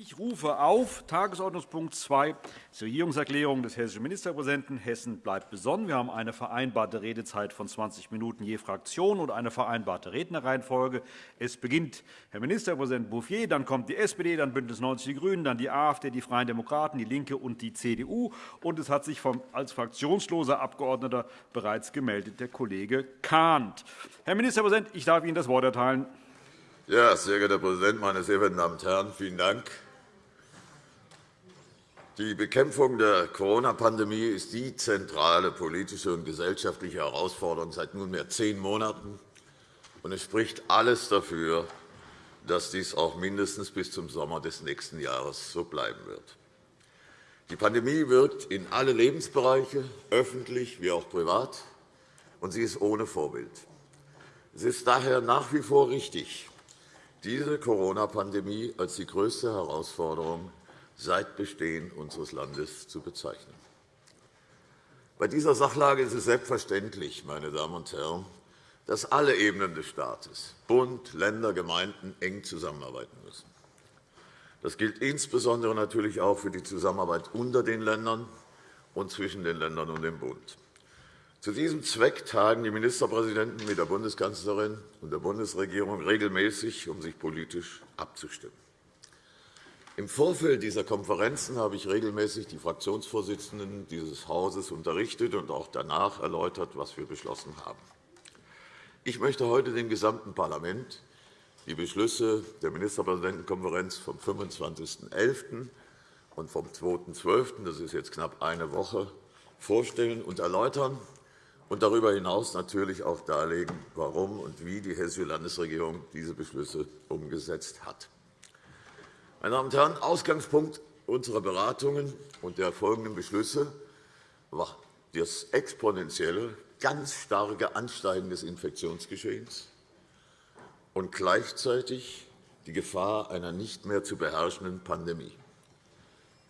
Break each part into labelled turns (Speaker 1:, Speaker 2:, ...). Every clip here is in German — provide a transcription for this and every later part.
Speaker 1: Ich rufe auf Tagesordnungspunkt 2, die Regierungserklärung des hessischen Ministerpräsidenten. Hessen bleibt besonnen. Wir haben eine vereinbarte Redezeit von 20 Minuten je Fraktion und eine vereinbarte Rednerreihenfolge. Es beginnt Herr Ministerpräsident Bouffier, dann kommt die SPD, dann BÜNDNIS 90 die GRÜNEN, dann die AfD, die Freien Demokraten, die LINKE und die CDU. Und es hat sich als fraktionsloser Abgeordneter bereits gemeldet der Kollege Kahnt. Herr Ministerpräsident, ich darf Ihnen das Wort erteilen.
Speaker 2: Ja, sehr geehrter Herr Präsident, meine sehr verehrten Damen und Herren! Vielen Dank. Die Bekämpfung der Corona-Pandemie ist die zentrale politische und gesellschaftliche Herausforderung seit nunmehr zehn Monaten. Und es spricht alles dafür, dass dies auch mindestens bis zum Sommer des nächsten Jahres so bleiben wird. Die Pandemie wirkt in alle Lebensbereiche, öffentlich wie auch privat, und sie ist ohne Vorbild. Es ist daher nach wie vor richtig, diese Corona-Pandemie als die größte Herausforderung seit Bestehen unseres Landes zu bezeichnen. Bei dieser Sachlage ist es selbstverständlich, meine Damen und Herren, dass alle Ebenen des Staates – Bund, Länder, Gemeinden – eng zusammenarbeiten müssen. Das gilt insbesondere natürlich auch für die Zusammenarbeit unter den Ländern und zwischen den Ländern und dem Bund. Zu diesem Zweck tagen die Ministerpräsidenten mit der Bundeskanzlerin und der Bundesregierung regelmäßig, um sich politisch abzustimmen. Im Vorfeld dieser Konferenzen habe ich regelmäßig die Fraktionsvorsitzenden dieses Hauses unterrichtet und auch danach erläutert, was wir beschlossen haben. Ich möchte heute dem gesamten Parlament die Beschlüsse der Ministerpräsidentenkonferenz vom 25.11. und vom 2.12., das ist jetzt knapp eine Woche, vorstellen und erläutern und darüber hinaus natürlich auch darlegen, warum und wie die Hessische Landesregierung diese Beschlüsse umgesetzt hat. Meine Damen und Herren, Ausgangspunkt unserer Beratungen und der folgenden Beschlüsse war das exponentielle, ganz starke Ansteigen des Infektionsgeschehens und gleichzeitig die Gefahr einer nicht mehr zu beherrschenden Pandemie.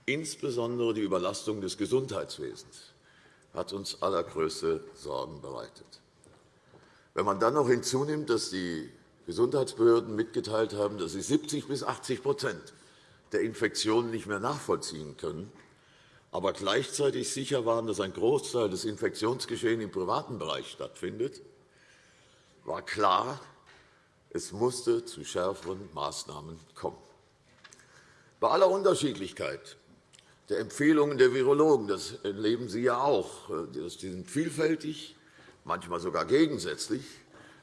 Speaker 2: Insbesondere die Überlastung des Gesundheitswesens hat uns allergrößte Sorgen bereitet. Wenn man dann noch hinzunimmt, dass die Gesundheitsbehörden mitgeteilt haben, dass sie 70 bis 80 der Infektionen nicht mehr nachvollziehen können, aber gleichzeitig sicher waren, dass ein Großteil des Infektionsgeschehens im privaten Bereich stattfindet, war klar, es musste zu schärferen Maßnahmen kommen. Bei aller Unterschiedlichkeit der Empfehlungen der Virologen, das erleben Sie ja auch, die sind vielfältig, manchmal sogar gegensätzlich,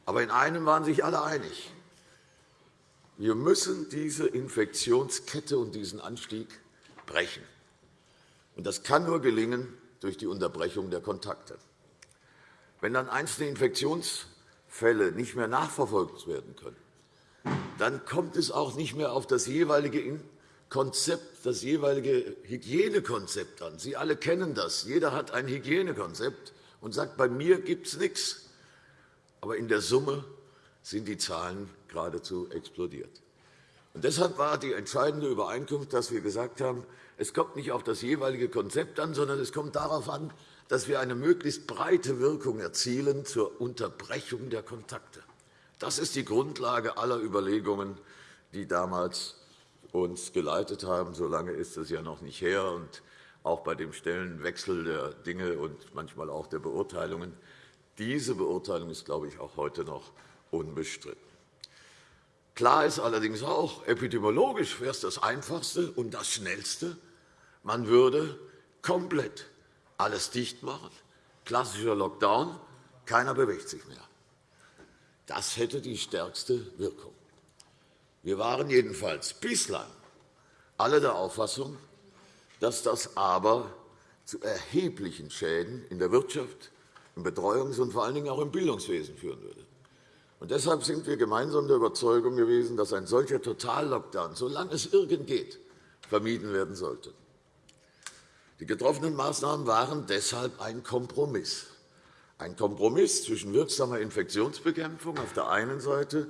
Speaker 2: aber in einem waren sich alle einig. Wir müssen diese Infektionskette und diesen Anstieg brechen. Das kann nur gelingen durch die Unterbrechung der Kontakte. Wenn dann einzelne Infektionsfälle nicht mehr nachverfolgt werden können, dann kommt es auch nicht mehr auf das jeweilige Konzept, das jeweilige Hygienekonzept an. Sie alle kennen das. Jeder hat ein Hygienekonzept und sagt, bei mir gibt es nichts. Aber in der Summe sind die Zahlen geradezu explodiert. Und deshalb war die entscheidende Übereinkunft, dass wir gesagt haben, es kommt nicht auf das jeweilige Konzept an, sondern es kommt darauf an, dass wir eine möglichst breite Wirkung erzielen zur Unterbrechung der Kontakte. Das ist die Grundlage aller Überlegungen, die damals uns geleitet haben. So lange ist es ja noch nicht her. Und auch bei dem Stellenwechsel der Dinge und manchmal auch der Beurteilungen. Diese Beurteilung ist, glaube ich, auch heute noch unbestritten. Klar ist allerdings auch, epidemiologisch wäre es das Einfachste und das Schnellste. Man würde komplett alles dicht machen, klassischer Lockdown, keiner bewegt sich mehr. Das hätte die stärkste Wirkung. Wir waren jedenfalls bislang alle der Auffassung, dass das aber zu erheblichen Schäden in der Wirtschaft, im Betreuungs- und vor allen Dingen auch im Bildungswesen führen würde. Und deshalb sind wir gemeinsam der Überzeugung gewesen, dass ein solcher Totallockdown, solange es irgend geht, vermieden werden sollte. Die getroffenen Maßnahmen waren deshalb ein Kompromiss. Ein Kompromiss zwischen wirksamer Infektionsbekämpfung auf der einen Seite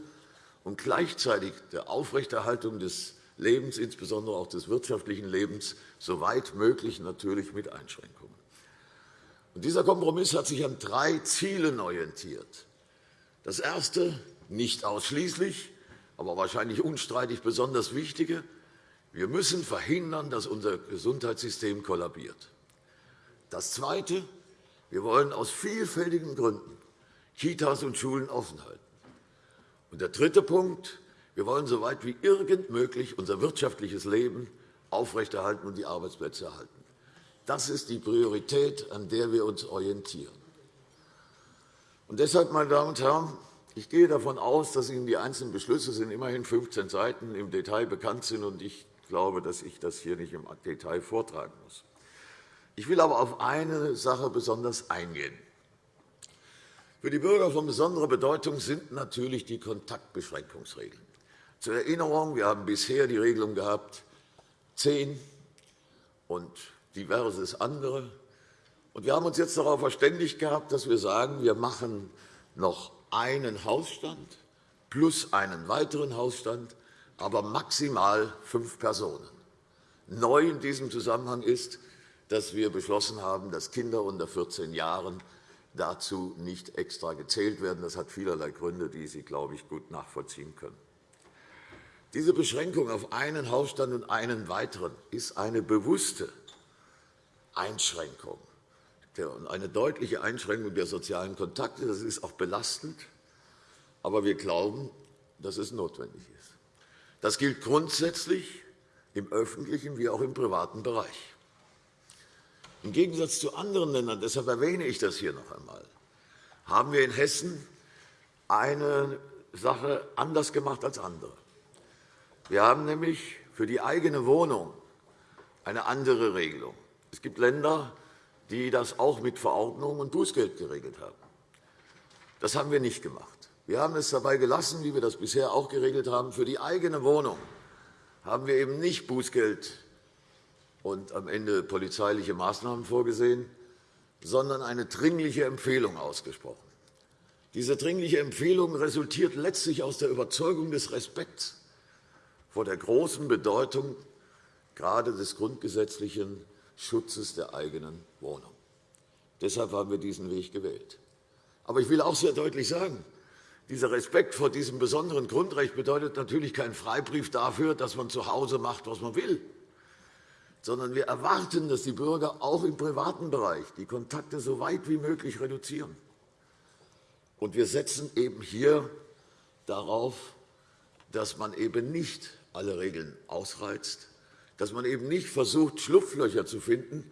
Speaker 2: und gleichzeitig der Aufrechterhaltung des Lebens, insbesondere auch des wirtschaftlichen Lebens, soweit möglich natürlich mit Einschränkungen. Und dieser Kompromiss hat sich an drei Zielen orientiert. Das Erste, nicht ausschließlich, aber wahrscheinlich unstreitig besonders Wichtige, Wir müssen verhindern, dass unser Gesundheitssystem kollabiert. Das Zweite. Wir wollen aus vielfältigen Gründen Kitas und Schulen offen halten. Und der dritte Punkt. Wir wollen so weit wie irgend möglich unser wirtschaftliches Leben aufrechterhalten und die Arbeitsplätze erhalten. Das ist die Priorität, an der wir uns orientieren. Und deshalb, meine Damen und Herren, ich gehe davon aus, dass Ihnen die einzelnen Beschlüsse sind immerhin 15 Seiten im Detail bekannt sind, und ich glaube, dass ich das hier nicht im Detail vortragen muss. Ich will aber auf eine Sache besonders eingehen. Für die Bürger von besonderer Bedeutung sind natürlich die Kontaktbeschränkungsregeln. Zur Erinnerung, wir haben bisher die Regelung gehabt, zehn und diverses andere. Und wir haben uns jetzt darauf verständigt gehabt, dass wir sagen, wir machen noch einen Hausstand plus einen weiteren Hausstand, aber maximal fünf Personen. Neu in diesem Zusammenhang ist, dass wir beschlossen haben, dass Kinder unter 14 Jahren dazu nicht extra gezählt werden. Das hat vielerlei Gründe, die Sie, glaube ich, gut nachvollziehen können. Diese Beschränkung auf einen Hausstand und einen weiteren ist eine bewusste Einschränkung, eine deutliche Einschränkung der sozialen Kontakte. Das ist auch belastend, aber wir glauben, dass es notwendig ist. Das gilt grundsätzlich im öffentlichen wie auch im privaten Bereich. Im Gegensatz zu anderen Ländern, deshalb erwähne ich das hier noch einmal, haben wir in Hessen eine Sache anders gemacht als andere. Wir haben nämlich für die eigene Wohnung eine andere Regelung. Es gibt Länder, die das auch mit Verordnung und Bußgeld geregelt haben. Das haben wir nicht gemacht. Wir haben es dabei gelassen, wie wir das bisher auch geregelt haben. Für die eigene Wohnung haben wir eben nicht Bußgeld und am Ende polizeiliche Maßnahmen vorgesehen, sondern eine dringliche Empfehlung ausgesprochen. Diese dringliche Empfehlung resultiert letztlich aus der Überzeugung des Respekts vor der großen Bedeutung gerade des grundgesetzlichen Schutzes der eigenen Wohnung. Deshalb haben wir diesen Weg gewählt. Aber ich will auch sehr deutlich sagen, dieser Respekt vor diesem besonderen Grundrecht bedeutet natürlich keinen Freibrief dafür, dass man zu Hause macht, was man will, sondern wir erwarten, dass die Bürger auch im privaten Bereich die Kontakte so weit wie möglich reduzieren. Und wir setzen eben hier darauf, dass man eben nicht alle Regeln ausreizt, dass man eben nicht versucht, Schlupflöcher zu finden,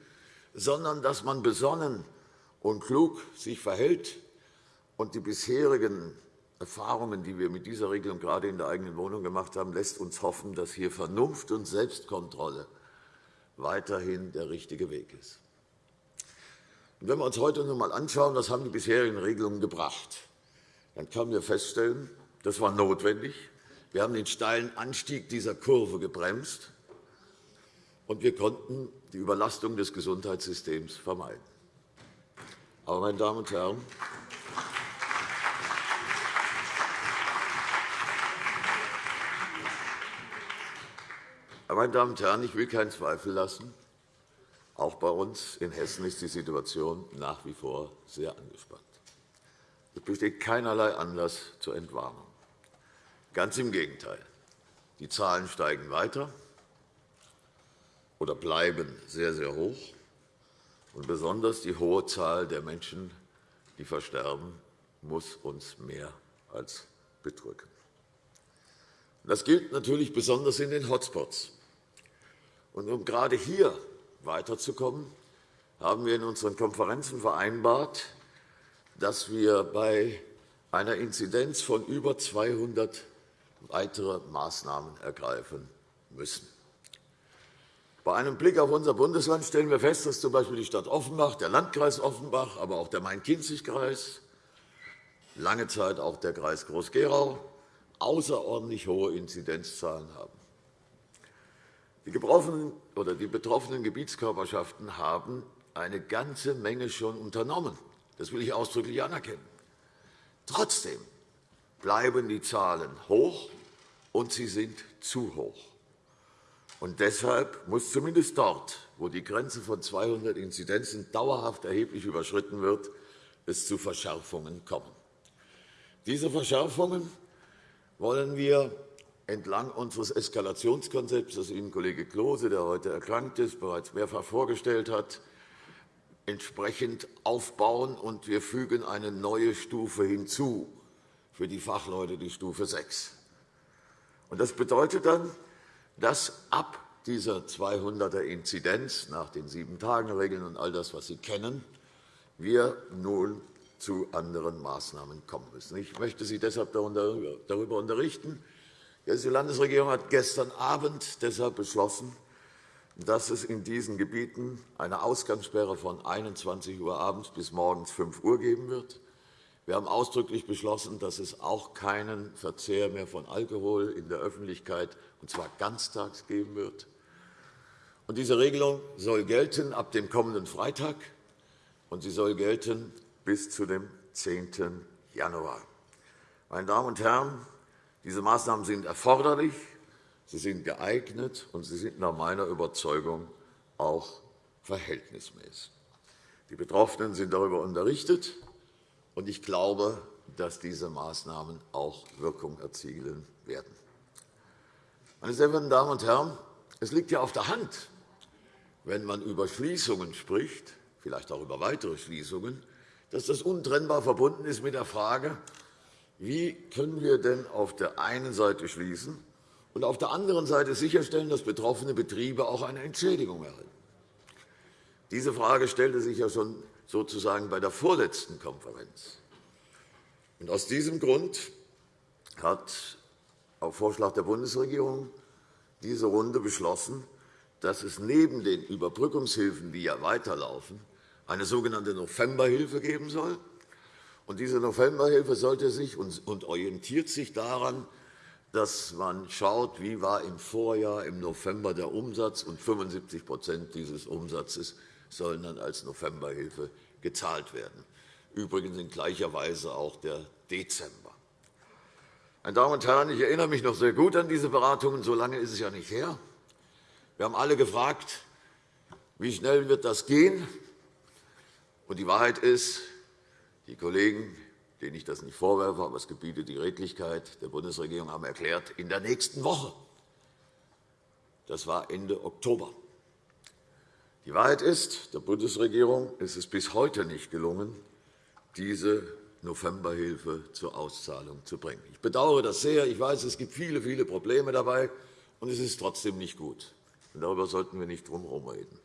Speaker 2: sondern dass man besonnen und klug sich verhält und die bisherigen Erfahrungen, die wir mit dieser Regelung gerade in der eigenen Wohnung gemacht haben, lässt uns hoffen, dass hier Vernunft und Selbstkontrolle weiterhin der richtige Weg ist. Und wenn wir uns heute noch einmal anschauen, was haben die bisherigen Regelungen gebracht, dann können wir feststellen, das war notwendig, wir haben den steilen Anstieg dieser Kurve gebremst, und wir konnten die Überlastung des Gesundheitssystems vermeiden. Aber, meine Damen und Herren, meine Damen und Herren, ich will keinen Zweifel lassen. Auch bei uns in Hessen ist die Situation nach wie vor sehr angespannt. Es besteht keinerlei Anlass zur Entwarnung. Ganz im Gegenteil. Die Zahlen steigen weiter oder bleiben sehr, sehr hoch. Und besonders die hohe Zahl der Menschen, die versterben, muss uns mehr als bedrücken. Das gilt natürlich besonders in den Hotspots. Und um gerade hier weiterzukommen, haben wir in unseren Konferenzen vereinbart, dass wir bei einer Inzidenz von über 200 weitere Maßnahmen ergreifen müssen. Bei einem Blick auf unser Bundesland stellen wir fest, dass z. B. die Stadt Offenbach, der Landkreis Offenbach, aber auch der Main-Kinzig-Kreis, lange Zeit auch der Kreis Groß-Gerau außerordentlich hohe Inzidenzzahlen haben. Die betroffenen Gebietskörperschaften haben eine ganze Menge schon unternommen. Das will ich ausdrücklich anerkennen. Trotzdem bleiben die Zahlen hoch, und sie sind zu hoch. Und deshalb muss zumindest dort, wo die Grenze von 200 Inzidenzen dauerhaft erheblich überschritten wird, es zu Verschärfungen kommen. Diese Verschärfungen wollen wir entlang unseres Eskalationskonzepts, das Ihnen Kollege Klose, der heute erkrankt ist, bereits mehrfach vorgestellt hat, entsprechend aufbauen, und wir fügen eine neue Stufe hinzu für die Fachleute, die Stufe 6. Das bedeutet dann, dass ab dieser 200er-Inzidenz nach den Sieben-Tagen-Regeln und all das, was Sie kennen, wir nun zu anderen Maßnahmen kommen müssen. Ich möchte Sie deshalb darüber unterrichten. Die Landesregierung hat gestern Abend deshalb beschlossen, dass es in diesen Gebieten eine Ausgangssperre von 21 Uhr abends bis morgens 5 Uhr geben wird. Wir haben ausdrücklich beschlossen, dass es auch keinen Verzehr mehr von Alkohol in der Öffentlichkeit, und zwar ganztags, geben wird. diese Regelung soll gelten ab dem kommenden Freitag, und sie soll gelten bis zu dem 10. Januar. Meine Damen und Herren, diese Maßnahmen sind erforderlich, sie sind geeignet, und sie sind nach meiner Überzeugung auch verhältnismäßig. Die Betroffenen sind darüber unterrichtet, und ich glaube, dass diese Maßnahmen auch Wirkung erzielen werden. Meine sehr verehrten Damen und Herren, es liegt ja auf der Hand, wenn man über Schließungen spricht, vielleicht auch über weitere Schließungen, dass das untrennbar verbunden ist mit der Frage, wie können wir denn auf der einen Seite schließen und auf der anderen Seite sicherstellen, dass betroffene Betriebe auch eine Entschädigung erhalten. Diese Frage stellte sich ja schon sozusagen bei der vorletzten Konferenz. Aus diesem Grund hat auf Vorschlag der Bundesregierung diese Runde beschlossen, dass es neben den Überbrückungshilfen, die ja weiterlaufen, eine sogenannte Novemberhilfe geben soll. Diese Novemberhilfe sollte sich und orientiert sich daran, dass man schaut, wie war im Vorjahr im November der Umsatz, und 75% dieses Umsatzes sollen dann als Novemberhilfe gezahlt werden. Übrigens in gleicher Weise auch der Dezember. Meine Damen und Herren, ich erinnere mich noch sehr gut an diese Beratungen. So lange ist es ja nicht her. Wir haben alle gefragt, wie schnell wird das gehen? Und die Wahrheit ist, die Kollegen, denen ich das nicht vorwerfe, aber es gebietet die Redlichkeit der Bundesregierung, haben erklärt, in der nächsten Woche. Das war Ende Oktober. Die Wahrheit ist, der Bundesregierung ist es bis heute nicht gelungen, diese Novemberhilfe zur Auszahlung zu bringen. Ich bedauere das sehr. Ich weiß, es gibt viele, viele Probleme dabei, und es ist trotzdem nicht gut. darüber sollten wir nicht drum reden.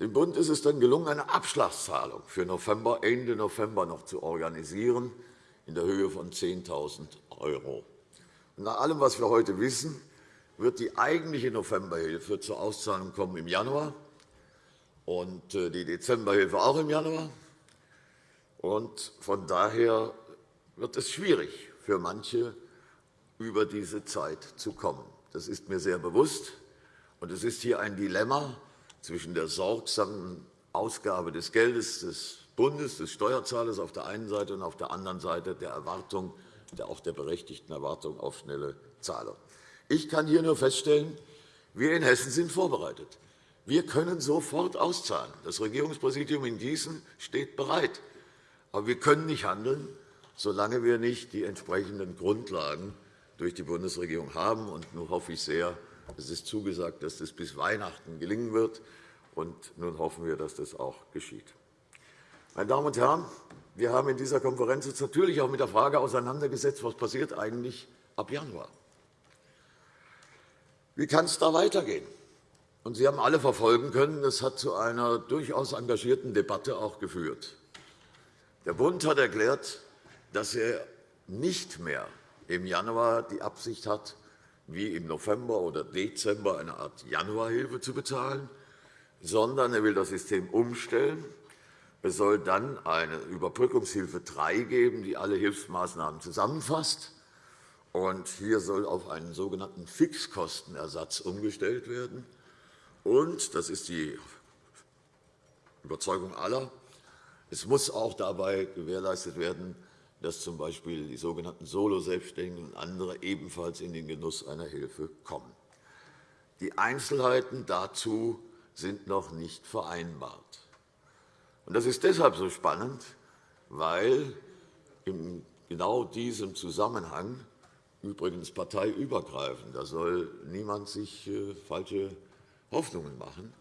Speaker 2: Dem Bund ist es dann gelungen, eine Abschlagszahlung für November, Ende November noch zu organisieren, in der Höhe von 10.000 €. Nach allem, was wir heute wissen, wird die eigentliche Novemberhilfe zur Auszahlung kommen im Januar und äh, die Dezemberhilfe auch im Januar. Und von daher wird es schwierig für manche, über diese Zeit zu kommen. Das ist mir sehr bewusst. Und es ist hier ein Dilemma zwischen der sorgsamen Ausgabe des Geldes des Bundes, des Steuerzahlers auf der einen Seite und auf der anderen Seite der Erwartung, auch der berechtigten Erwartung auf schnelle Zahlung. Ich kann hier nur feststellen, wir in Hessen sind vorbereitet. Wir können sofort auszahlen. Das Regierungspräsidium in Gießen steht bereit. Aber wir können nicht handeln, solange wir nicht die entsprechenden Grundlagen durch die Bundesregierung haben. Und nun hoffe ich sehr, es ist zugesagt, dass das bis Weihnachten gelingen wird. Und nun hoffen wir, dass das auch geschieht. Meine Damen und Herren, wir haben in dieser Konferenz uns natürlich auch mit der Frage auseinandergesetzt, was passiert eigentlich ab Januar. Wie kann es da weitergehen? Und Sie haben alle verfolgen können, das hat zu einer durchaus engagierten Debatte auch geführt. Der Bund hat erklärt, dass er nicht mehr im Januar die Absicht hat, wie im November oder Dezember eine Art Januarhilfe zu bezahlen, sondern er will das System umstellen. Es soll dann eine Überbrückungshilfe 3 geben, die alle Hilfsmaßnahmen zusammenfasst. Und hier soll auf einen sogenannten Fixkostenersatz umgestellt werden. Und, das ist die Überzeugung aller, es muss auch dabei gewährleistet werden, dass z. B. die sogenannten Solo-Selbstständigen und andere ebenfalls in den Genuss einer Hilfe kommen. Die Einzelheiten dazu sind noch nicht vereinbart. Das ist deshalb so spannend, weil in genau diesem Zusammenhang übrigens parteiübergreifend. Da soll niemand sich äh, falsche Hoffnungen machen.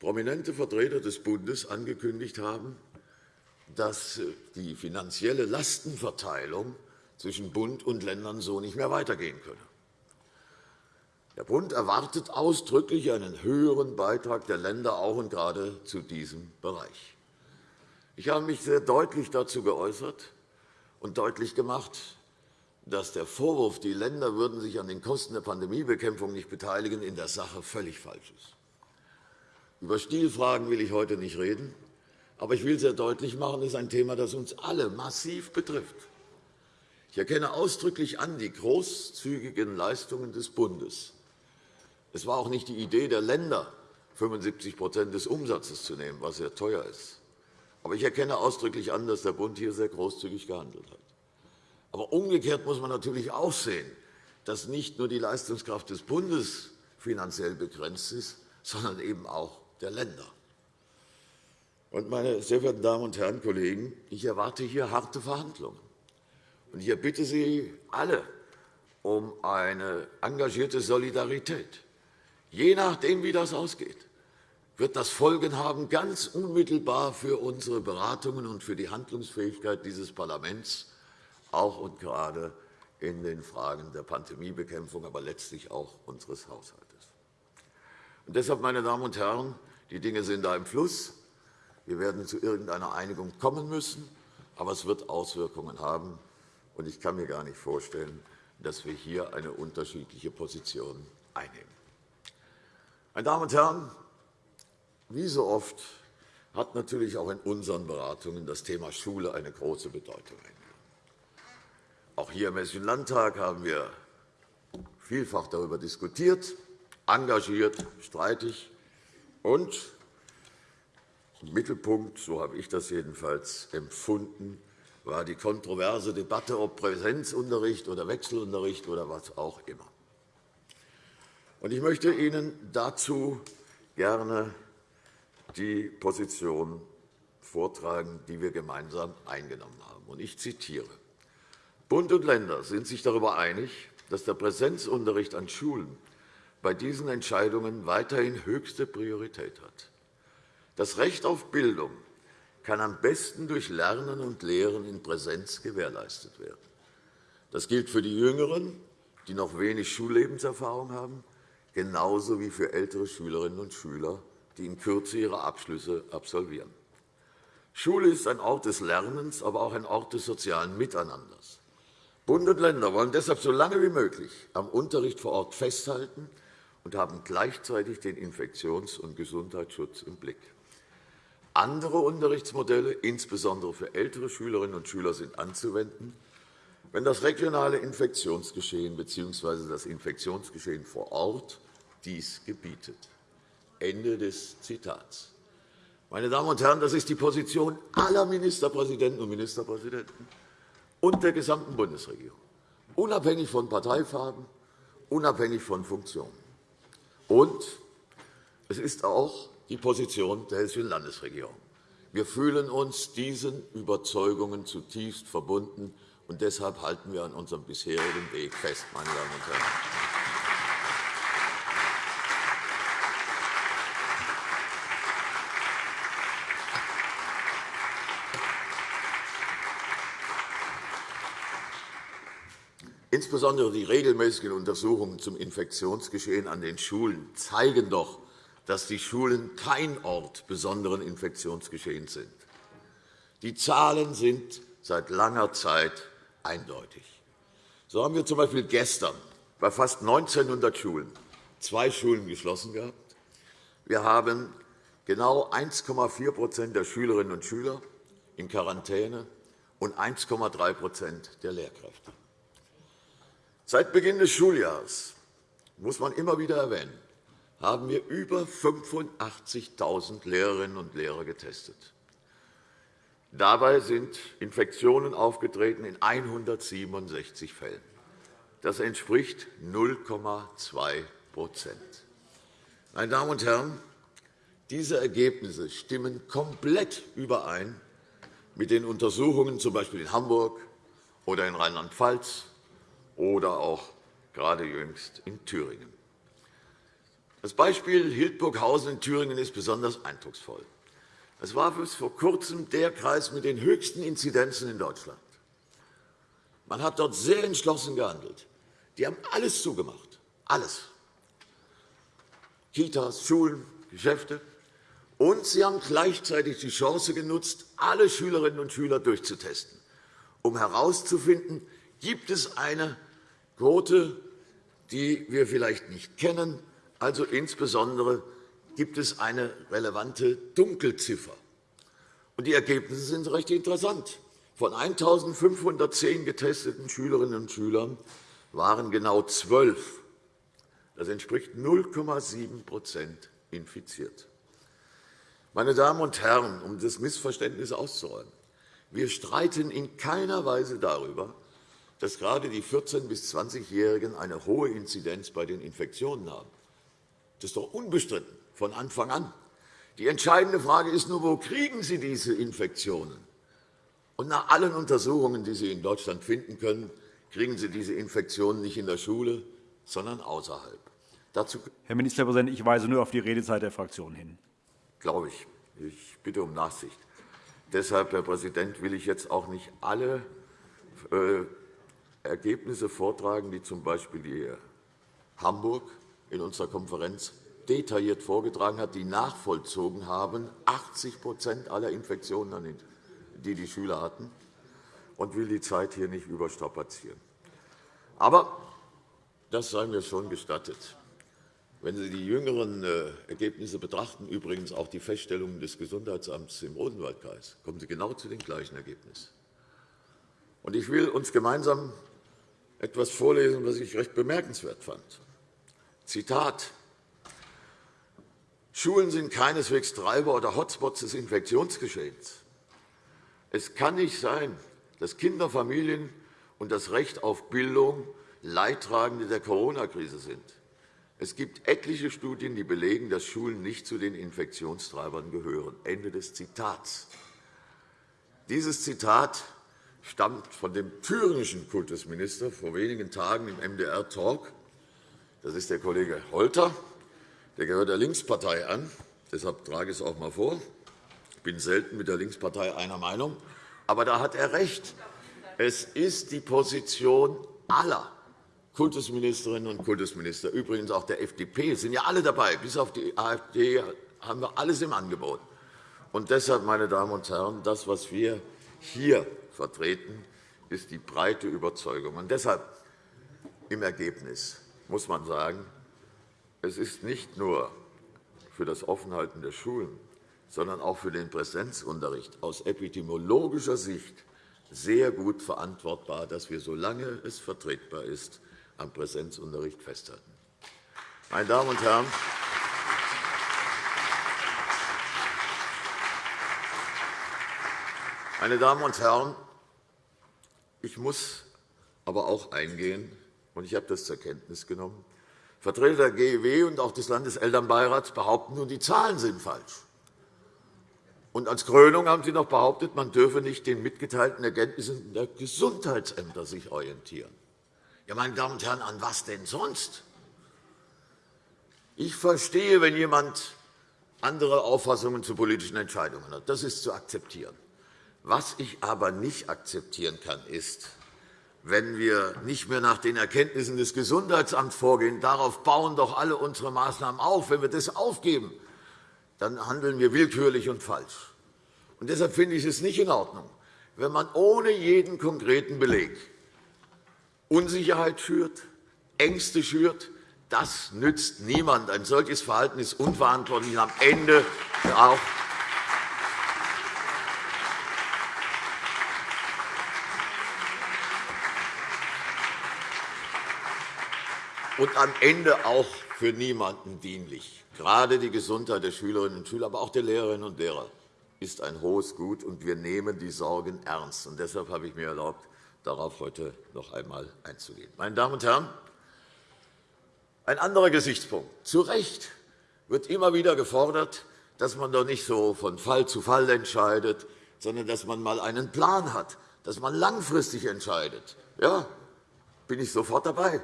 Speaker 2: Prominente Vertreter des Bundes angekündigt haben, dass äh, die finanzielle Lastenverteilung zwischen Bund und Ländern so nicht mehr weitergehen könne. Der Bund erwartet ausdrücklich einen höheren Beitrag der Länder auch und gerade zu diesem Bereich. Ich habe mich sehr deutlich dazu geäußert und deutlich gemacht, dass der Vorwurf, die Länder würden sich an den Kosten der Pandemiebekämpfung nicht beteiligen, in der Sache völlig falsch ist. Über Stilfragen will ich heute nicht reden, aber ich will sehr deutlich machen, es ist ein Thema, das uns alle massiv betrifft. Ich erkenne ausdrücklich an die großzügigen Leistungen des Bundes. Es war auch nicht die Idee der Länder, 75% des Umsatzes zu nehmen, was sehr teuer ist. Aber ich erkenne ausdrücklich an, dass der Bund hier sehr großzügig gehandelt hat. Aber umgekehrt muss man natürlich auch sehen, dass nicht nur die Leistungskraft des Bundes finanziell begrenzt ist, sondern eben auch der Länder. Meine sehr verehrten Damen und Herren Kollegen, ich erwarte hier harte Verhandlungen. Und ich bitte Sie alle um eine engagierte Solidarität. Je nachdem, wie das ausgeht, wird das Folgen haben, ganz unmittelbar für unsere Beratungen und für die Handlungsfähigkeit dieses Parlaments auch und gerade in den Fragen der Pandemiebekämpfung, aber letztlich auch unseres Haushalts. Und deshalb, meine Damen und Herren, die Dinge sind da im Fluss. Wir werden zu irgendeiner Einigung kommen müssen, aber es wird Auswirkungen haben. Und ich kann mir gar nicht vorstellen, dass wir hier eine unterschiedliche Position einnehmen. Meine Damen und Herren, wie so oft hat natürlich auch in unseren Beratungen das Thema Schule eine große Bedeutung. Auch hier im Hessischen Landtag haben wir vielfach darüber diskutiert, engagiert, streitig. Und im Mittelpunkt, so habe ich das jedenfalls empfunden, war die kontroverse Debatte, ob Präsenzunterricht oder Wechselunterricht oder was auch immer. Ich möchte Ihnen dazu gerne die Position vortragen, die wir gemeinsam eingenommen haben. Ich zitiere. Bund und Länder sind sich darüber einig, dass der Präsenzunterricht an Schulen bei diesen Entscheidungen weiterhin höchste Priorität hat. Das Recht auf Bildung kann am besten durch Lernen und Lehren in Präsenz gewährleistet werden. Das gilt für die Jüngeren, die noch wenig Schullebenserfahrung haben, genauso wie für ältere Schülerinnen und Schüler, die in Kürze ihre Abschlüsse absolvieren. Schule ist ein Ort des Lernens, aber auch ein Ort des sozialen Miteinanders. Bund und Länder wollen deshalb so lange wie möglich am Unterricht vor Ort festhalten und haben gleichzeitig den Infektions- und Gesundheitsschutz im Blick. Andere Unterrichtsmodelle, insbesondere für ältere Schülerinnen und Schüler, sind anzuwenden, wenn das regionale Infektionsgeschehen bzw. das Infektionsgeschehen vor Ort dies gebietet. Ende des Zitats. Meine Damen und Herren, das ist die Position aller Ministerpräsidenten und Ministerpräsidenten und der gesamten Bundesregierung, unabhängig von Parteifarben, unabhängig von Funktionen. Und es ist auch die Position der Hessischen Landesregierung. Wir fühlen uns diesen Überzeugungen zutiefst verbunden, und deshalb halten wir an unserem bisherigen Weg fest. Meine Damen und Herren. Insbesondere die regelmäßigen Untersuchungen zum Infektionsgeschehen an den Schulen zeigen doch, dass die Schulen kein Ort besonderen Infektionsgeschehens sind. Die Zahlen sind seit langer Zeit eindeutig. So haben wir z.B. gestern bei fast 1.900 Schulen zwei Schulen geschlossen gehabt. Wir haben genau 1,4% der Schülerinnen und Schüler in Quarantäne und 1,3% der Lehrkräfte. Seit Beginn des Schuljahres, muss man immer wieder erwähnen, haben wir über 85.000 Lehrerinnen und Lehrer getestet. Dabei sind Infektionen aufgetreten in 167 Fällen. Das entspricht 0,2% Meine Damen und Herren, diese Ergebnisse stimmen komplett überein mit den Untersuchungen z. B. in Hamburg oder in Rheinland-Pfalz oder auch gerade jüngst in Thüringen. Das Beispiel Hildburghausen in Thüringen ist besonders eindrucksvoll. Es war bis vor Kurzem der Kreis mit den höchsten Inzidenzen in Deutschland. Man hat dort sehr entschlossen gehandelt. Die haben alles zugemacht. Alles. Kitas, Schulen, Geschäfte. Und sie haben gleichzeitig die Chance genutzt, alle Schülerinnen und Schüler durchzutesten, um herauszufinden, gibt es eine Quote, die wir vielleicht nicht kennen, also insbesondere gibt es eine relevante Dunkelziffer. Und die Ergebnisse sind recht interessant. Von 1.510 getesteten Schülerinnen und Schülern waren genau zwölf, das entspricht 0,7% infiziert. Meine Damen und Herren, um das Missverständnis auszuräumen, wir streiten in keiner Weise darüber, dass gerade die 14- bis 20-Jährigen eine hohe Inzidenz bei den Infektionen haben. Das ist doch unbestritten von Anfang an. Die entscheidende Frage ist nur, wo kriegen Sie diese Infektionen? Und nach allen Untersuchungen, die Sie in Deutschland finden können, kriegen Sie diese Infektionen nicht in der Schule, sondern außerhalb.
Speaker 1: Dazu Herr Ministerpräsident, ich weise nur auf die Redezeit der Fraktion hin.
Speaker 2: Glaube ich. Ich bitte um Nachsicht. Deshalb, Herr Präsident, will ich jetzt auch nicht alle äh, Ergebnisse vortragen, die z. B. die Hamburg in unserer Konferenz detailliert vorgetragen hat, die nachvollzogen haben, 80% aller Infektionen, die die Schüler hatten, und will die Zeit hier nicht überstrapazieren. Aber das sei mir schon gestattet. Wenn Sie die jüngeren äh, Ergebnisse betrachten, übrigens auch die Feststellungen des Gesundheitsamts im Odenwaldkreis, kommen Sie genau zu den gleichen Ergebnissen. Ich will uns gemeinsam etwas vorlesen, was ich recht bemerkenswert fand. Zitat Schulen sind keineswegs Treiber oder Hotspots des Infektionsgeschehens. Es kann nicht sein, dass Kinder, Familien und das Recht auf Bildung Leidtragende der Corona-Krise sind. Es gibt etliche Studien, die belegen, dass Schulen nicht zu den Infektionstreibern gehören. Ende des Zitats. Dieses Zitat stammt von dem thüringischen Kultusminister vor wenigen Tagen im MDR-Talk. Das ist der Kollege Holter. Der gehört der Linkspartei an. Deshalb trage ich es auch einmal vor. Ich bin selten mit der Linkspartei einer Meinung. Aber da hat er recht. Es ist die Position aller Kultusministerinnen und Kultusminister, übrigens auch der FDP, sind ja alle dabei. Bis auf die AfD haben wir alles im Angebot. Und deshalb, meine Damen und Herren, das, was wir hier vertreten, ist die breite Überzeugung. Und deshalb im Ergebnis muss man sagen, es ist nicht nur für das Offenhalten der Schulen, sondern auch für den Präsenzunterricht aus epidemiologischer Sicht sehr gut verantwortbar, dass wir, solange es vertretbar ist, am Präsenzunterricht festhalten. Meine Damen und Herren, meine Damen und Herren, ich muss aber auch eingehen, und ich habe das zur Kenntnis genommen, Vertreter der GEW und auch des Landeselternbeirats behaupten nun, die Zahlen sind falsch. Und als Krönung haben Sie noch behauptet, man dürfe nicht den mitgeteilten Erkenntnissen der Gesundheitsämter sich orientieren. Ja, meine Damen und Herren, an was denn sonst? Ich verstehe, wenn jemand andere Auffassungen zu politischen Entscheidungen hat. Das ist zu akzeptieren. Was ich aber nicht akzeptieren kann, ist, wenn wir nicht mehr nach den Erkenntnissen des Gesundheitsamts vorgehen, darauf bauen doch alle unsere Maßnahmen auf. Wenn wir das aufgeben, dann handeln wir willkürlich und falsch. Und deshalb finde ich es nicht in Ordnung, wenn man ohne jeden konkreten Beleg Unsicherheit schürt, Ängste schürt. Das nützt niemand. Ein solches Verhalten ist unverantwortlich und am Ende auch und am Ende auch für niemanden dienlich. Gerade die Gesundheit der Schülerinnen und Schüler, aber auch der Lehrerinnen und Lehrer ist ein hohes Gut, und wir nehmen die Sorgen ernst. Und deshalb habe ich mir erlaubt, darauf heute noch einmal einzugehen. Meine Damen und Herren, ein anderer Gesichtspunkt. Zu Recht wird immer wieder gefordert, dass man doch nicht so von Fall zu Fall entscheidet, sondern dass man einmal einen Plan hat, dass man langfristig entscheidet. Ja, bin ich sofort dabei.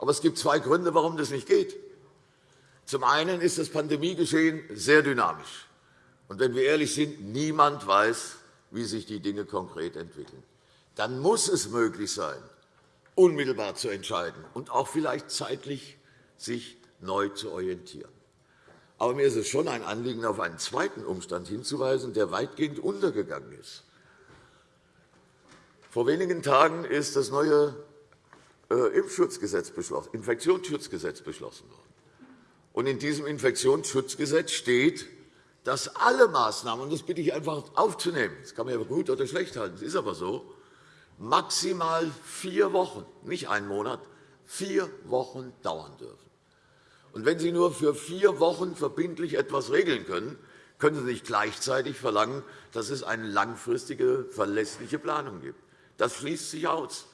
Speaker 2: Aber es gibt zwei Gründe, warum das nicht geht. Zum einen ist das Pandemiegeschehen sehr dynamisch. Und wenn wir ehrlich sind, niemand weiß, wie sich die Dinge konkret entwickeln. Dann muss es möglich sein, unmittelbar zu entscheiden und auch vielleicht zeitlich sich neu zu orientieren. Aber mir ist es schon ein Anliegen, auf einen zweiten Umstand hinzuweisen, der weitgehend untergegangen ist. Vor wenigen Tagen ist das neue Impfschutzgesetz beschlossen, Infektionsschutzgesetz beschlossen worden. Und in diesem Infektionsschutzgesetz steht, dass alle Maßnahmen, und das bitte ich einfach aufzunehmen, das kann man ja gut oder schlecht halten, das ist aber so, maximal vier Wochen, nicht einen Monat, vier Wochen dauern dürfen. Und wenn Sie nur für vier Wochen verbindlich etwas regeln können, können Sie nicht gleichzeitig verlangen, dass es eine langfristige, verlässliche Planung gibt. Das schließt sich aus.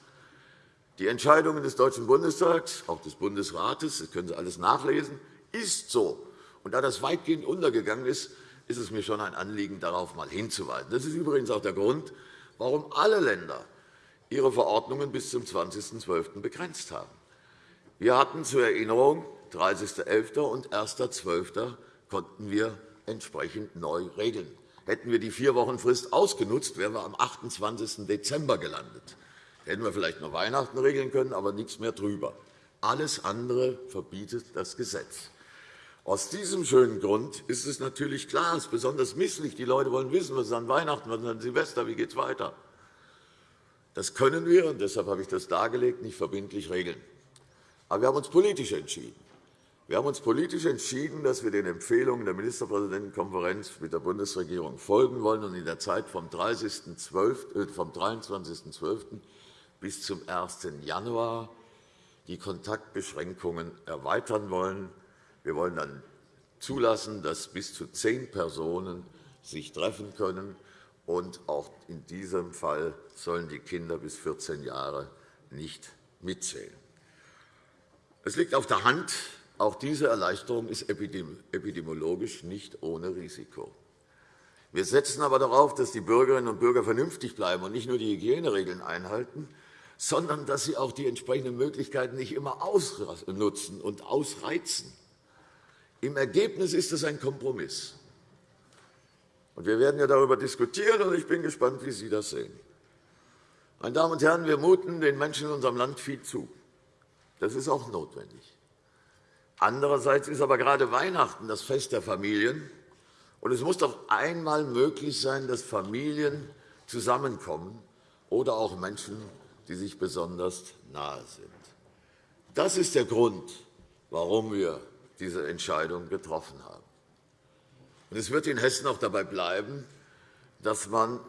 Speaker 2: Die Entscheidungen des Deutschen Bundestags, auch des Bundesrates, das können Sie alles nachlesen, ist so. Und da das weitgehend untergegangen ist, ist es mir schon ein Anliegen, darauf einmal hinzuweisen. Das ist übrigens auch der Grund, warum alle Länder ihre Verordnungen bis zum 20.12. begrenzt haben. Wir hatten zur Erinnerung 30.11. und 1.12. konnten wir entsprechend neu regeln. Hätten wir die vier Wochen Frist ausgenutzt, wären wir am 28. Dezember gelandet. Hätten wir vielleicht noch Weihnachten regeln können, aber nichts mehr drüber. Alles andere verbietet das Gesetz. Aus diesem schönen Grund ist es natürlich klar, es ist besonders misslich. Die Leute wollen wissen, was ist an Weihnachten, was ist an Silvester, wie geht es weiter. Das können wir, und deshalb habe ich das dargelegt, nicht verbindlich regeln. Aber wir haben uns politisch entschieden. Wir haben uns politisch entschieden, dass wir den Empfehlungen der Ministerpräsidentenkonferenz mit der Bundesregierung folgen wollen und in der Zeit vom, 23.12. Bis zum 1. Januar die Kontaktbeschränkungen erweitern wollen. Wir wollen dann zulassen, dass bis zu zehn Personen sich treffen können. Und auch in diesem Fall sollen die Kinder bis 14 Jahre nicht mitzählen. Es liegt auf der Hand, auch diese Erleichterung ist epidemiologisch nicht ohne Risiko. Wir setzen aber darauf, dass die Bürgerinnen und Bürger vernünftig bleiben und nicht nur die Hygieneregeln einhalten, sondern dass sie auch die entsprechenden Möglichkeiten nicht immer ausnutzen und ausreizen. Im Ergebnis ist es ein Kompromiss. wir werden ja darüber diskutieren, und ich bin gespannt, wie Sie das sehen. Meine Damen und Herren, wir muten den Menschen in unserem Land viel zu. Das ist auch notwendig. Andererseits ist aber gerade Weihnachten das Fest der Familien. Und es muss doch einmal möglich sein, dass Familien zusammenkommen oder auch Menschen, die sich besonders nahe sind. Das ist der Grund, warum wir diese Entscheidung getroffen haben. es wird in Hessen auch dabei bleiben, dass man,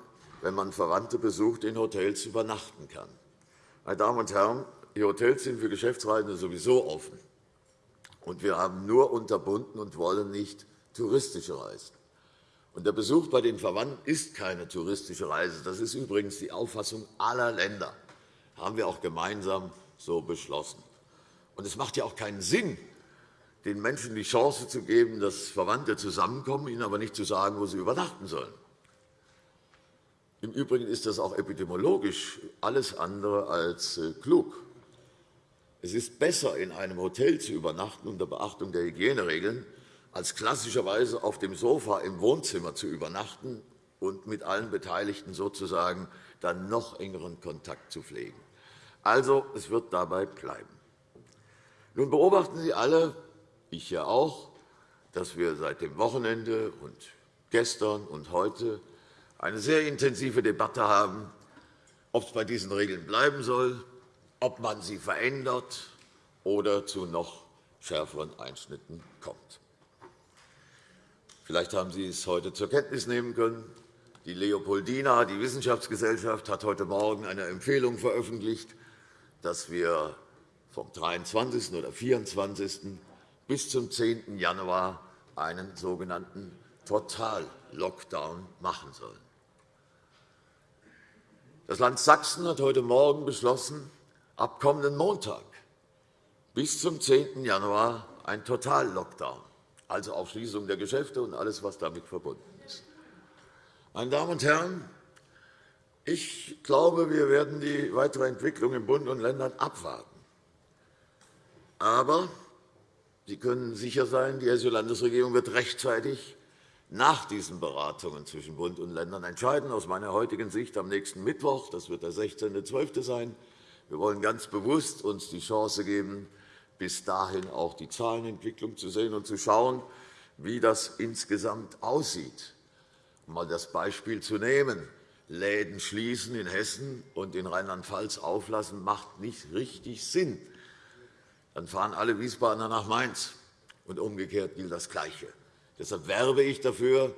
Speaker 2: wenn man Verwandte besucht, in Hotels übernachten kann. Meine Damen und Herren, die Hotels sind für Geschäftsreisende sowieso offen. Und wir haben nur unterbunden und wollen nicht touristische Reisen. Und der Besuch bei den Verwandten ist keine touristische Reise. Das ist übrigens die Auffassung aller Länder. Haben wir auch gemeinsam so beschlossen. Und es macht ja auch keinen Sinn, den Menschen die Chance zu geben, dass Verwandte zusammenkommen, ihnen aber nicht zu sagen, wo sie übernachten sollen. Im Übrigen ist das auch epidemiologisch alles andere als äh, klug. Es ist besser, in einem Hotel zu übernachten unter Beachtung der Hygieneregeln, als klassischerweise auf dem Sofa im Wohnzimmer zu übernachten und mit allen Beteiligten sozusagen dann noch engeren Kontakt zu pflegen. Also, es wird dabei bleiben. Nun beobachten Sie alle, ich ja auch, dass wir seit dem Wochenende und gestern und heute eine sehr intensive Debatte haben, ob es bei diesen Regeln bleiben soll, ob man sie verändert oder zu noch schärferen Einschnitten kommt. Vielleicht haben Sie es heute zur Kenntnis nehmen können. Die Leopoldina, die Wissenschaftsgesellschaft, hat heute Morgen eine Empfehlung veröffentlicht, dass wir vom 23. oder 24. bis zum 10. Januar einen sogenannten Total-Lockdown machen sollen. Das Land Sachsen hat heute Morgen beschlossen, ab kommenden Montag bis zum 10. Januar ein Total-Lockdown, also auch Schließung der Geschäfte und alles, was damit verbunden ist. Meine Damen und Herren, Ich glaube, wir werden die weitere Entwicklung in Bund und Ländern abwarten. Aber Sie können sicher sein, die Hessische Landesregierung wird rechtzeitig nach diesen Beratungen zwischen Bund und Ländern entscheiden. Aus meiner heutigen Sicht am nächsten Mittwoch, das wird der 16.12. sein. Wir wollen ganz bewusst uns die Chance geben, bis dahin auch die Zahlenentwicklung zu sehen und zu schauen, wie das insgesamt aussieht. Um einmal das Beispiel zu nehmen. Läden schließen in Hessen und in Rheinland-Pfalz auflassen, macht nicht richtig Sinn. Dann fahren alle Wiesbadener nach Mainz, und umgekehrt gilt das Gleiche. Deshalb werbe ich dafür,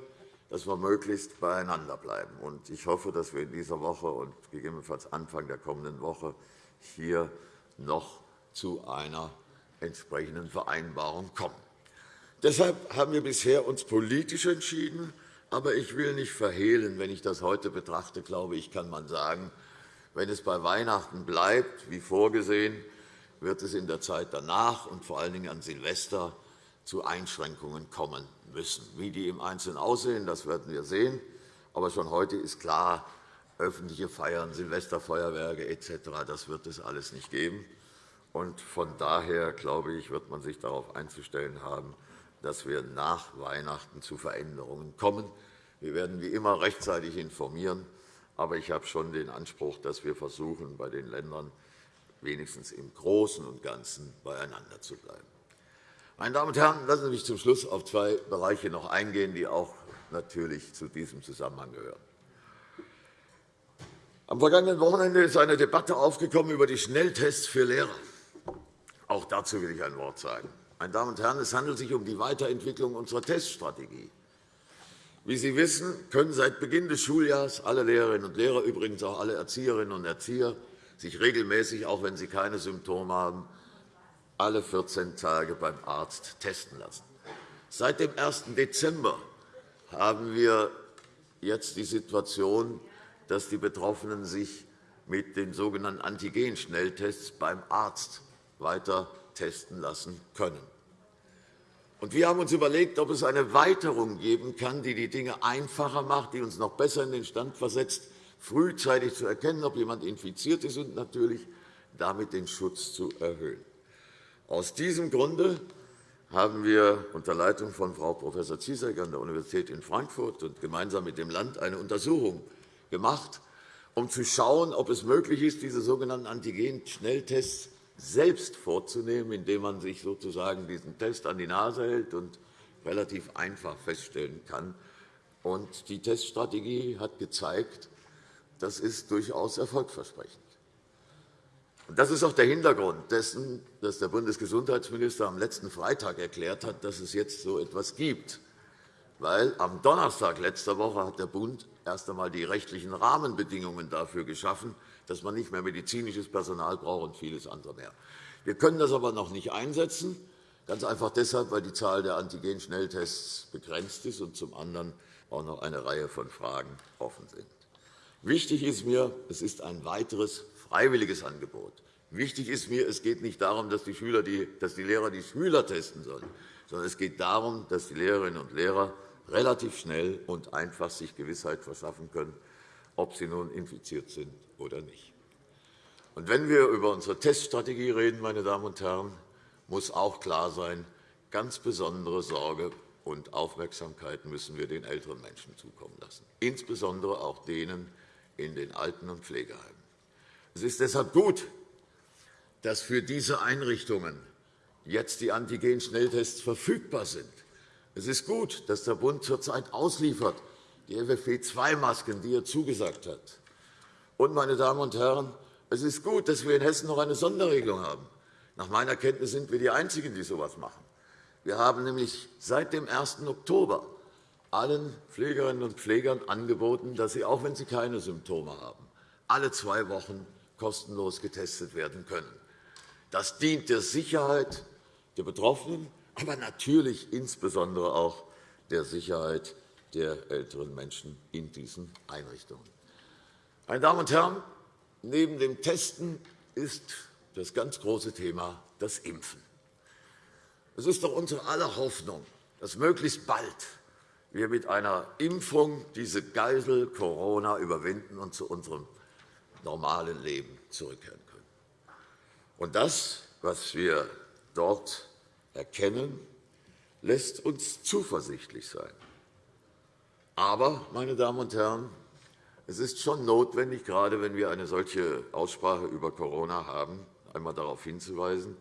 Speaker 2: dass wir möglichst beieinander bleiben. Ich hoffe, dass wir in dieser Woche und gegebenenfalls Anfang der kommenden Woche hier noch zu einer entsprechenden Vereinbarung kommen. Deshalb haben wir bisher uns politisch entschieden. Aber ich will nicht verhehlen, wenn ich das heute betrachte, glaube ich, kann man sagen, wenn es bei Weihnachten bleibt, wie vorgesehen, wird es in der Zeit danach und vor allen Dingen an Silvester zu Einschränkungen kommen müssen. Wie die im Einzelnen aussehen, das werden wir sehen. Aber schon heute ist klar, öffentliche Feiern, Silvesterfeuerwerke etc., das wird es alles nicht geben. von daher, glaube ich, wird man sich darauf einzustellen haben, dass wir nach Weihnachten zu Veränderungen kommen. Wir werden wie immer rechtzeitig informieren. Aber ich habe schon den Anspruch, dass wir versuchen, bei den Ländern wenigstens im Großen und Ganzen beieinander zu bleiben. Meine Damen und Herren, lassen Sie mich zum Schluss auf zwei Bereiche noch eingehen, die auch natürlich zu diesem Zusammenhang gehören. Am vergangenen Wochenende ist eine Debatte aufgekommen über die Schnelltests für Lehrer. Auch dazu will ich ein Wort sagen. Meine Damen und Herren, es handelt sich um die Weiterentwicklung unserer Teststrategie. Wie Sie wissen, können seit Beginn des Schuljahres alle Lehrerinnen und Lehrer, übrigens auch alle Erzieherinnen und Erzieher, sich regelmäßig, auch wenn sie keine Symptome haben, alle 14 Tage beim Arzt testen lassen. Seit dem 1. Dezember haben wir jetzt die Situation, dass die Betroffenen sich mit den sogenannten Antigen-Schnelltests beim Arzt weiter testen lassen können. Wir haben uns überlegt, ob es eine Weiterung geben kann, die die Dinge einfacher macht, die uns noch besser in den Stand versetzt, frühzeitig zu erkennen, ob jemand infiziert ist und natürlich damit den Schutz zu erhöhen. Aus diesem Grunde haben wir unter Leitung von Frau Prof. Ziesek an der Universität in Frankfurt und gemeinsam mit dem Land eine Untersuchung gemacht, um zu schauen, ob es möglich ist, diese sogenannten Antigen-Schnelltests selbst vorzunehmen, indem man sich sozusagen diesen Test an die Nase hält und relativ einfach feststellen kann. Und die Teststrategie hat gezeigt, das ist durchaus erfolgversprechend. Das ist auch der Hintergrund dessen, dass der Bundesgesundheitsminister am letzten Freitag erklärt hat, dass es jetzt so etwas gibt. Weil am Donnerstag letzter Woche hat der Bund erst einmal die rechtlichen Rahmenbedingungen dafür geschaffen, dass man nicht mehr medizinisches Personal braucht und vieles andere mehr. Wir können das aber noch nicht einsetzen, ganz einfach deshalb, weil die Zahl der Antigen-Schnelltests begrenzt ist und zum anderen auch noch eine Reihe von Fragen offen sind. Wichtig ist mir, es ist ein weiteres freiwilliges Angebot. Wichtig ist mir, es geht nicht darum, dass die, Schüler die, dass die Lehrer die Schüler testen sollen, sondern es geht darum, dass die Lehrerinnen und Lehrer relativ schnell und einfach sich Gewissheit verschaffen können, ob sie nun infiziert sind oder nicht. Und wenn wir über unsere Teststrategie reden, meine Damen und Herren, muss auch klar sein, ganz besondere Sorge und Aufmerksamkeit müssen wir den älteren Menschen zukommen lassen, insbesondere auch denen in den Alten- und Pflegeheimen. Es ist deshalb gut, dass für diese Einrichtungen jetzt die Antigen-Schnelltests verfügbar sind. Es ist gut, dass der Bund zurzeit ausliefert, die FFP2-Masken, die er zugesagt hat. Und, meine Damen und Herren, es ist gut, dass wir in Hessen noch eine Sonderregelung haben. Nach meiner Kenntnis sind wir die Einzigen, die so etwas machen. Wir haben nämlich seit dem 1. Oktober allen Pflegerinnen und Pflegern angeboten, dass sie, auch wenn sie keine Symptome haben, alle zwei Wochen kostenlos getestet werden können. Das dient der Sicherheit der Betroffenen, aber natürlich insbesondere auch der Sicherheit der älteren Menschen in diesen Einrichtungen. Meine Damen und Herren, neben dem Testen ist das ganz große Thema das Impfen. Es ist doch unsere aller Hoffnung, dass möglichst bald wir mit einer Impfung diese Geisel Corona überwinden und zu unserem normalen Leben zurückkehren können. Und das, was wir dort erkennen, lässt uns zuversichtlich sein. Aber, meine Damen und Herren, es ist schon notwendig, gerade wenn wir eine solche Aussprache über Corona haben, einmal darauf hinzuweisen,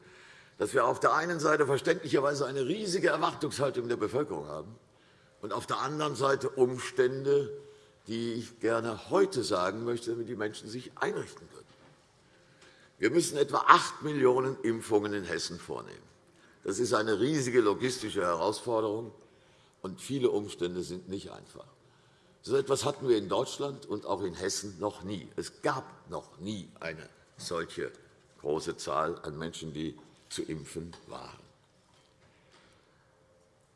Speaker 2: dass wir auf der einen Seite verständlicherweise eine riesige Erwartungshaltung der Bevölkerung haben und auf der anderen Seite Umstände, die ich gerne heute sagen möchte, damit die Menschen sich einrichten können. Wir müssen etwa 8 Millionen Impfungen in Hessen vornehmen. Das ist eine riesige logistische Herausforderung, und viele Umstände sind nicht einfach. So etwas hatten wir in Deutschland und auch in Hessen noch nie. Es gab noch nie eine solche große Zahl an Menschen, die zu impfen waren.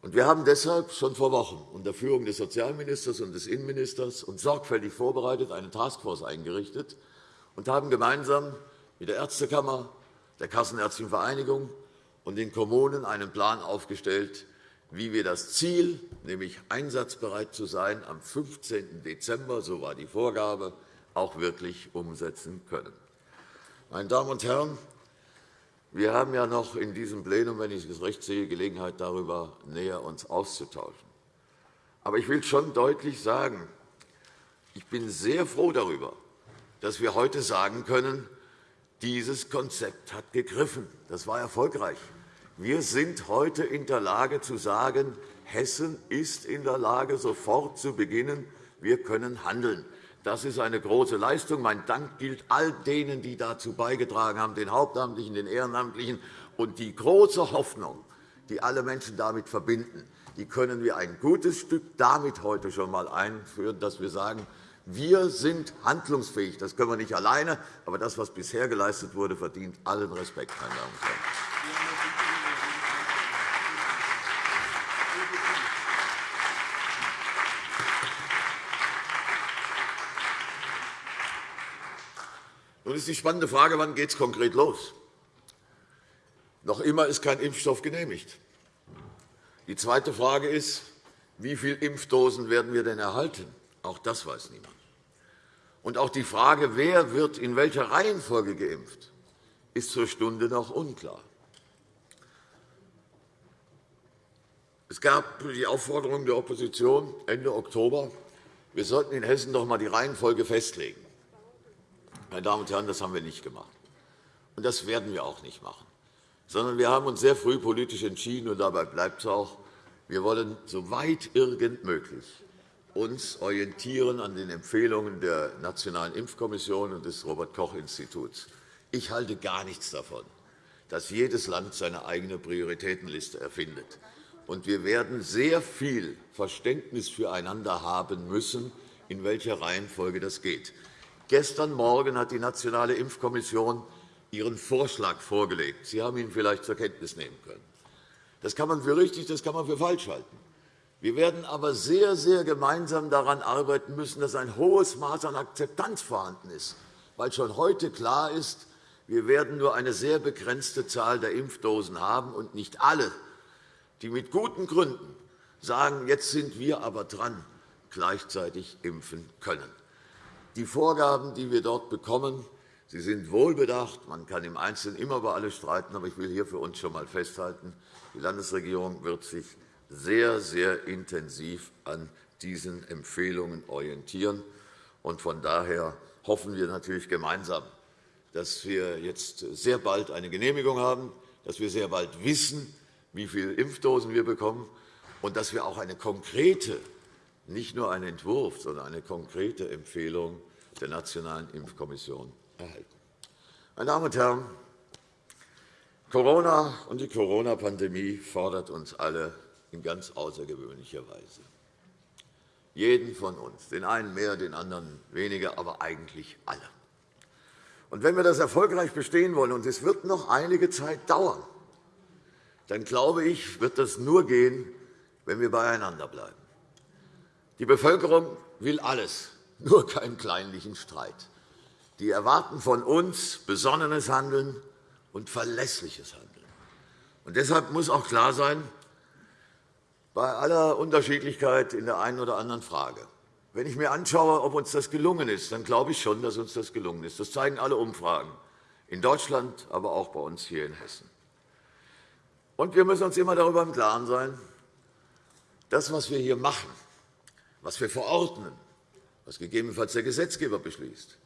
Speaker 2: Wir haben deshalb schon vor Wochen unter Führung des Sozialministers und des Innenministers und sorgfältig vorbereitet eine Taskforce eingerichtet und haben gemeinsam mit der Ärztekammer, der Kassenärztlichen Vereinigung und den Kommunen einen Plan aufgestellt, wie wir das Ziel, nämlich einsatzbereit zu sein, am 15. Dezember, so war die Vorgabe, auch wirklich umsetzen können. Meine Damen und Herren, wir haben ja noch in diesem Plenum, wenn ich es recht sehe, Gelegenheit, darüber näher uns auszutauschen. Aber ich will schon deutlich sagen, ich bin sehr froh darüber, dass wir heute sagen können, dieses Konzept hat gegriffen. Das war erfolgreich. Wir sind heute in der Lage zu sagen, Hessen ist in der Lage, sofort zu beginnen. Wir können handeln. Das ist eine große Leistung. Mein Dank gilt all denen, die dazu beigetragen haben, den Hauptamtlichen, den Ehrenamtlichen. Und die große Hoffnung, die alle Menschen damit verbinden, die können wir ein gutes Stück damit heute schon einmal einführen, dass wir sagen, wir sind handlungsfähig. Das können wir nicht alleine, aber das, was bisher geleistet wurde, verdient allen Respekt. Meine Damen und Herren. Nun ist die spannende Frage, wann geht es konkret los? Noch immer ist kein Impfstoff genehmigt. Die zweite Frage ist, wie viele Impfdosen werden wir denn erhalten? Auch das weiß niemand. Und auch die Frage, wer wird in welcher Reihenfolge geimpft, ist zur Stunde noch unklar. Es gab die Aufforderung der Opposition Ende Oktober, wir sollten in Hessen doch einmal die Reihenfolge festlegen. Meine Damen und Herren, das haben wir nicht gemacht. Und das werden wir auch nicht machen. Sondern wir haben uns sehr früh politisch entschieden, und dabei bleibt es auch, wir wollen so weit irgend möglich uns orientieren an den Empfehlungen der Nationalen Impfkommission und des Robert-Koch-Instituts. Ich halte gar nichts davon, dass jedes Land seine eigene Prioritätenliste erfindet. Und wir werden sehr viel Verständnis füreinander haben müssen, in welcher Reihenfolge das geht. Gestern Morgen hat die Nationale Impfkommission ihren Vorschlag vorgelegt. Sie haben ihn vielleicht zur Kenntnis nehmen können. Das kann man für richtig, das kann man für falsch halten. Wir werden aber sehr, sehr gemeinsam daran arbeiten müssen, dass ein hohes Maß an Akzeptanz vorhanden ist, weil schon heute klar ist, wir werden nur eine sehr begrenzte Zahl der Impfdosen haben und nicht alle, die mit guten Gründen sagen, jetzt sind wir aber dran, gleichzeitig impfen können. Die Vorgaben, die wir dort bekommen, sie sind wohlbedacht. Man kann im Einzelnen immer über alles streiten, aber ich will hier für uns schon einmal festhalten, die Landesregierung wird sich sehr, sehr intensiv an diesen Empfehlungen orientieren. Von daher hoffen wir natürlich gemeinsam, dass wir jetzt sehr bald eine Genehmigung haben, dass wir sehr bald wissen, wie viele Impfdosen wir bekommen, und dass wir auch eine konkrete nicht nur einen Entwurf, sondern eine konkrete Empfehlung der Nationalen Impfkommission erhalten. Meine Damen und Herren, Corona und die Corona-Pandemie fordert uns alle in ganz außergewöhnlicher Weise. Jeden von uns, den einen mehr, den anderen weniger, aber eigentlich alle. Und wenn wir das erfolgreich bestehen wollen, und es wird noch einige Zeit dauern, dann glaube ich, wird das nur gehen, wenn wir beieinander bleiben. Die Bevölkerung will alles, nur keinen kleinlichen Streit. Die erwarten von uns besonnenes Handeln und verlässliches Handeln. Und deshalb muss auch klar sein, bei aller Unterschiedlichkeit in der einen oder anderen Frage. Wenn ich mir anschaue, ob uns das gelungen ist, dann glaube ich schon, dass uns das gelungen ist. Das zeigen alle Umfragen in Deutschland, aber auch bei uns hier in Hessen. Und wir müssen uns immer darüber im Klaren sein, das, was wir hier machen, was wir verordnen, was gegebenenfalls der Gesetzgeber beschließt,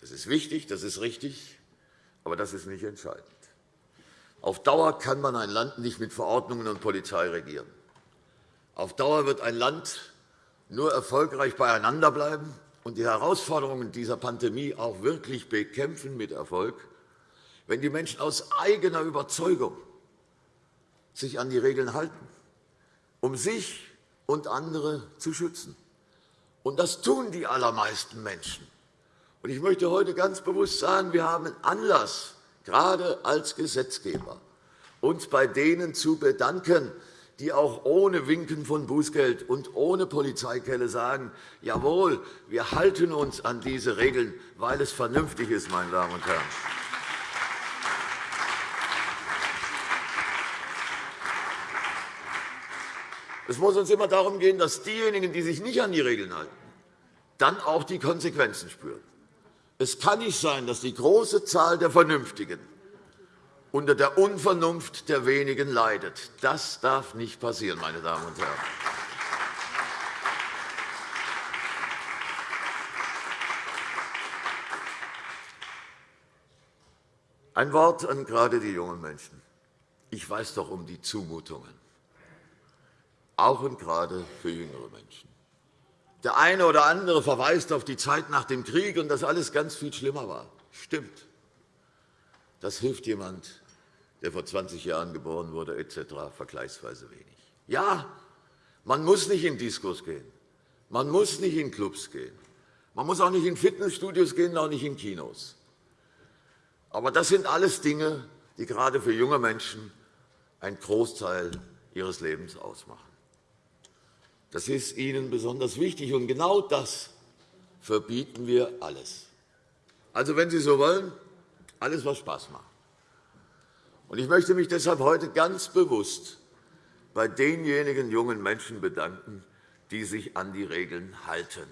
Speaker 2: das ist wichtig, das ist richtig, aber das ist nicht entscheidend. Auf Dauer kann man ein Land nicht mit Verordnungen und Polizei regieren. Auf Dauer wird ein Land nur erfolgreich beieinander bleiben und die Herausforderungen dieser Pandemie auch wirklich bekämpfen mit Erfolg, wenn die Menschen aus eigener Überzeugung sich an die Regeln halten, um sich und andere zu schützen. Und das tun die allermeisten Menschen. Und ich möchte heute ganz bewusst sagen, wir haben Anlass, gerade als Gesetzgeber, uns bei denen zu bedanken, die auch ohne Winken von Bußgeld und ohne Polizeikelle sagen, jawohl, wir halten uns an diese Regeln, weil es vernünftig ist, meine Damen und Herren. Es muss uns immer darum gehen, dass diejenigen, die sich nicht an die Regeln halten, dann auch die Konsequenzen spüren. Es kann nicht sein, dass die große Zahl der Vernünftigen unter der Unvernunft der wenigen leidet. Das darf nicht passieren, meine Damen und Herren. Ein Wort an gerade die jungen Menschen. Ich weiß doch um die Zumutungen, auch und gerade für jüngere Menschen. Der eine oder andere verweist auf die Zeit nach dem Krieg und dass alles ganz viel schlimmer war. Stimmt. Das hilft jemand, der vor 20 Jahren geboren wurde, etc., vergleichsweise wenig. Ja, man muss nicht in Diskos gehen. Man muss nicht in Clubs gehen. Man muss auch nicht in Fitnessstudios gehen, auch nicht in Kinos. Aber das sind alles Dinge, die gerade für junge Menschen einen Großteil ihres Lebens ausmachen. Das ist ihnen besonders wichtig, und genau das verbieten wir alles. Also, wenn Sie so wollen, alles, was Spaß macht. Ich möchte mich deshalb heute ganz bewusst bei denjenigen jungen Menschen bedanken, die sich an die Regeln halten.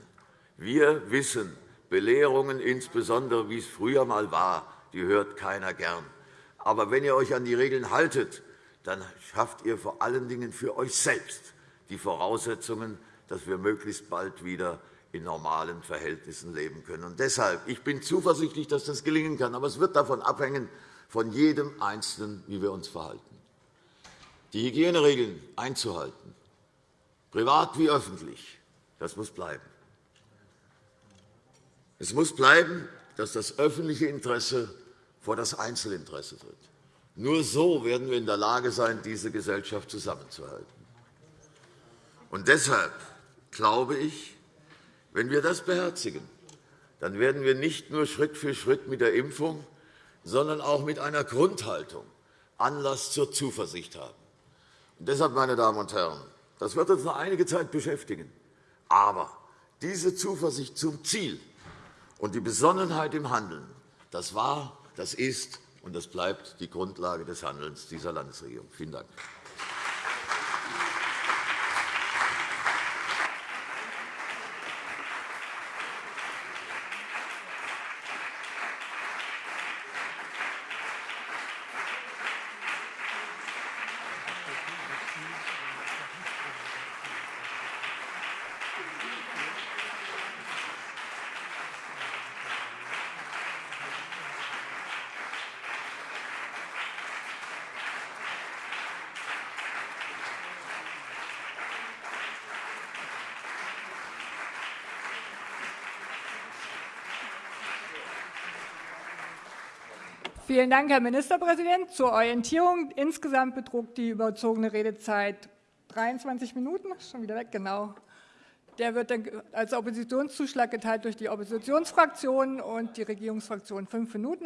Speaker 2: Wir wissen, Belehrungen, insbesondere wie es früher einmal war, die hört keiner gern. Aber wenn ihr euch an die Regeln haltet, dann schafft ihr vor allen Dingen für euch selbst die Voraussetzungen, dass wir möglichst bald wieder in normalen Verhältnissen leben können. Und deshalb ich bin zuversichtlich, dass das gelingen kann. Aber es wird davon abhängen, von jedem Einzelnen, wie wir uns verhalten. Die Hygieneregeln einzuhalten, privat wie öffentlich, das muss bleiben. Es muss bleiben, dass das öffentliche Interesse vor das Einzelinteresse tritt. Nur so werden wir in der Lage sein, diese Gesellschaft zusammenzuhalten. Und deshalb glaube ich, wenn wir das beherzigen, dann werden wir nicht nur Schritt für Schritt mit der Impfung sondern auch mit einer Grundhaltung Anlass zur Zuversicht haben. Und deshalb, meine Damen und Herren, das wird uns noch einige Zeit beschäftigen. Aber diese Zuversicht zum Ziel und die Besonnenheit im Handeln, das war, das ist und das bleibt die Grundlage des Handelns dieser Landesregierung. Vielen Dank.
Speaker 3: Vielen Dank, Herr Ministerpräsident. Zur Orientierung. Insgesamt betrug die überzogene Redezeit 23 Minuten. Schon wieder weg, genau. Der wird dann als Oppositionszuschlag geteilt durch die Oppositionsfraktionen und die Regierungsfraktion fünf Minuten.